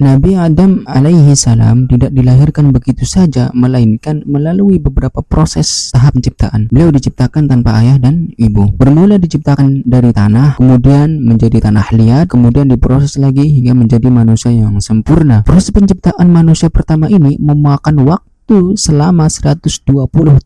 Nabi Adam alaihi salam tidak dilahirkan begitu saja melainkan melalui beberapa proses tahap penciptaan. Beliau diciptakan tanpa ayah dan ibu. Bermula diciptakan dari tanah, kemudian menjadi tanah liat, kemudian diproses lagi hingga menjadi manusia yang sempurna. Proses penciptaan manusia pertama ini memakan waktu selama 120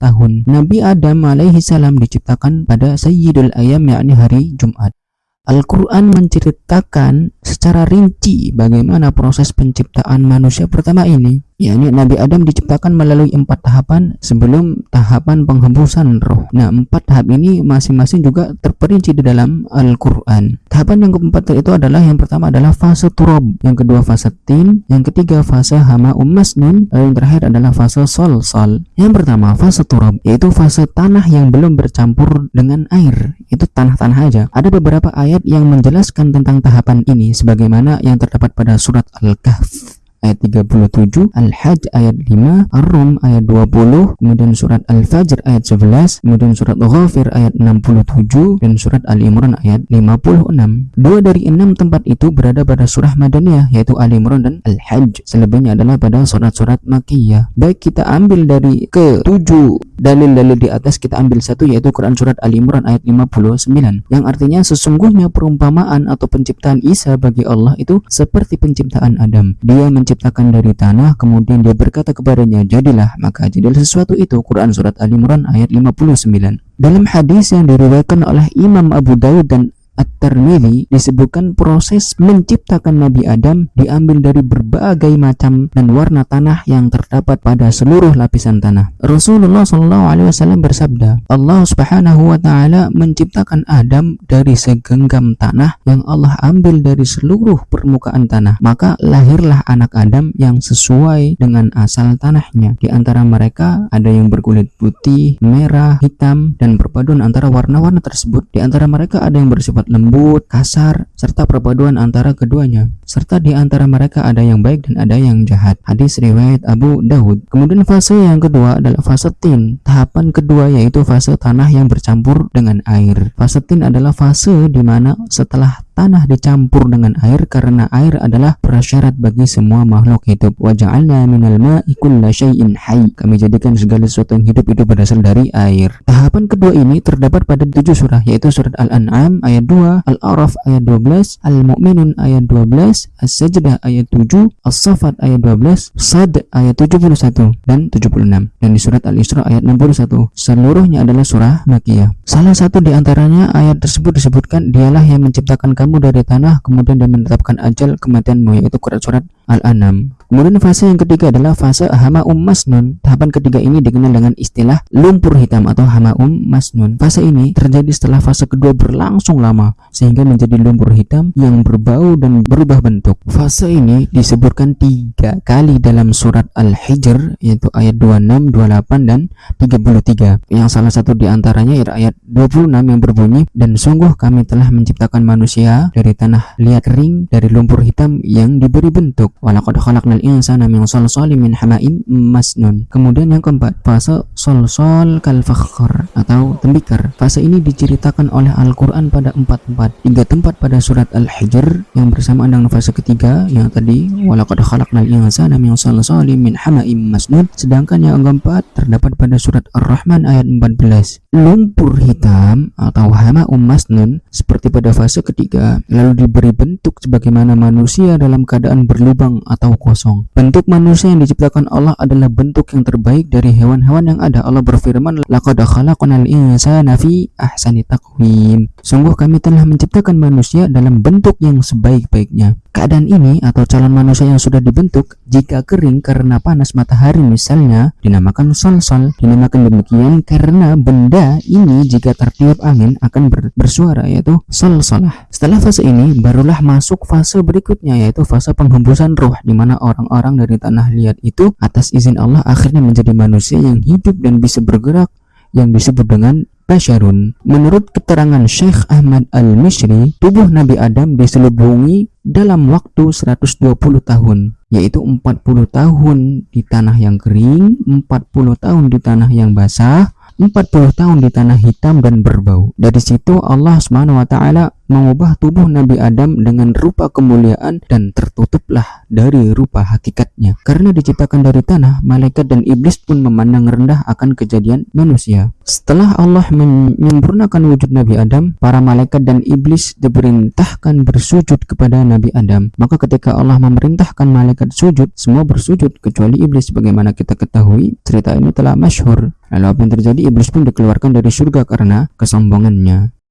tahun. Nabi Adam alaihi salam diciptakan pada Sayyidul Ayam yakni hari Jumat. Al-Quran menceritakan secara rinci bagaimana proses penciptaan manusia pertama ini yakni Nabi Adam diciptakan melalui empat tahapan sebelum tahapan penghembusan roh. Nah, empat tahap ini masing-masing juga terperinci di dalam Al-Quran. Tahapan yang keempat itu adalah yang pertama adalah fase turab, yang kedua fase tin, yang ketiga fase hama ummasnun, lalu yang terakhir adalah fase sol sol. Yang pertama fase turab, yaitu fase tanah yang belum bercampur dengan air. Itu tanah-tanah aja. Ada beberapa ayat yang menjelaskan tentang tahapan ini sebagaimana yang terdapat pada surat Al-Kahf ayat 37, Al-Hajj ayat 5, Ar-Rum ayat 20, kemudian surat Al-Fajr ayat 11, kemudian surat Ghafir ayat 67, dan surat Al-Imran ayat 56. Dua dari enam tempat itu berada pada surah Madaniyah, yaitu Al-Imran dan Al-Hajj. Selebihnya adalah pada surat-surat Makiyah. Baik kita ambil dari ke tujuh dalil-dalil di atas, kita ambil satu yaitu Quran surat Al-Imran ayat 59, yang artinya sesungguhnya perumpamaan atau penciptaan Isa bagi Allah itu seperti penciptaan Adam. Dia menciptakan diciptakan dari tanah kemudian dia berkata kepadanya jadilah. Maka jadilah sesuatu itu Quran surat Al Imran ayat 59 dalam hadis yang diriwayatkan oleh Imam Abu Daud dan At-Tirmidzi disebutkan proses menciptakan Nabi Adam diambil dari berbagai macam dan warna tanah yang terdapat pada seluruh lapisan tanah. Rasulullah Shallallahu alaihi wasallam bersabda, Allah Subhanahu wa taala menciptakan Adam dari segenggam tanah yang Allah ambil dari seluruh permukaan tanah. Maka lahirlah anak Adam yang sesuai dengan asal tanahnya. Di antara mereka ada yang berkulit putih, merah, hitam dan perpaduan antara warna-warna tersebut. Di antara mereka ada yang bersifat lembut, kasar, serta perpaduan antara keduanya. Serta di antara mereka ada yang baik dan ada yang jahat. Hadis riwayat Abu Dawud. Kemudian fase yang kedua adalah fase tin. Tahapan kedua yaitu fase tanah yang bercampur dengan air. Fase tin adalah fase di mana setelah tanah dicampur dengan air karena air adalah prasyarat bagi semua makhluk hidup. Waja'alna minal ma'i kulla syai'in hayy. Kami jadikan segala sesuatu yang hidup itu berasal dari air. Tahapan kedua ini terdapat pada tujuh surah yaitu surat Al-An'am ayat 2, Al-A'raf ayat 12, Al-Mu'minun ayat 12, As-Sajdah ayat 7, As-Safat ayat 12, Sad ayat 71 dan 76 dan di surat Al-Isra ayat 61. Seluruhnya adalah surah Makiyah. Salah satu di antaranya ayat tersebut disebutkan dialah yang menciptakan kamu dari tanah kemudian dia menetapkan ajal kematianmu yaitu surat Al-An'am. Kemudian fase yang ketiga adalah fase hama um masnun. Tahapan ketiga ini dikenal dengan istilah lumpur hitam atau hama um masnun. Fase ini terjadi setelah fase kedua berlangsung lama sehingga menjadi lumpur hitam yang berbau dan berubah bentuk. Fase ini disebutkan tiga kali dalam surat Al-Hijr yaitu ayat 26, 28 dan 33. Yang salah satu di antaranya adalah ayat 26 yang berbunyi dan sungguh kami telah menciptakan manusia dari tanah liat kering dari lumpur hitam yang diberi bentuk walaqad khalaqnal insana min salsalin min hama'im masnun. Kemudian yang keempat fase solsol kal fakhr atau tembikar. Fase ini diceritakan oleh Al-Quran pada empat tempat tiga tempat pada surat Al-Hijr yang bersamaan dengan fase ketiga yang tadi walaqad khalaqnal insana min salsalin min hama'im masnun. Sedangkan yang keempat terdapat pada surat Ar-Rahman ayat 14 lumpur hitam atau hama masnun seperti pada fase ketiga lalu diberi bentuk sebagaimana manusia dalam keadaan berlubang atau kosong. Bentuk manusia yang diciptakan Allah adalah bentuk yang terbaik dari hewan-hewan yang ada. Allah berfirman, "Laqad khalaqnal insana fi ahsani taqwim." Sungguh kami telah menciptakan manusia dalam bentuk yang sebaik-baiknya. Keadaan ini atau calon manusia yang sudah dibentuk jika kering karena panas matahari misalnya dinamakan sol-sol. Dinamakan demikian karena benda ini jika tertiup angin akan ber bersuara yaitu sol-solah. Setelah fase ini barulah masuk fase berikutnya yaitu fase penghembusan roh di mana orang-orang dari tanah liat itu atas izin Allah akhirnya menjadi manusia yang hidup dan bisa bergerak yang disebut dengan Basyarun. Menurut keterangan Syekh Ahmad Al-Misri, tubuh Nabi Adam diselubungi dalam waktu 120 tahun, yaitu 40 tahun di tanah yang kering, 40 tahun di tanah yang basah, 40 40 tahun di tanah hitam dan berbau. Dari situ Allah taala mengubah tubuh Nabi Adam dengan rupa kemuliaan dan tertutuplah dari rupa hakikatnya. Karena diciptakan dari tanah, malaikat dan iblis pun memandang rendah akan kejadian manusia. Setelah Allah menyempurnakan wujud Nabi Adam, para malaikat dan iblis diperintahkan bersujud kepada Nabi Adam. Maka ketika Allah memerintahkan malaikat sujud, semua bersujud kecuali iblis. Bagaimana kita ketahui, cerita ini telah masyhur. Lalu apa yang terjadi? Iblis pun dikeluarkan dari surga karena kesombongannya.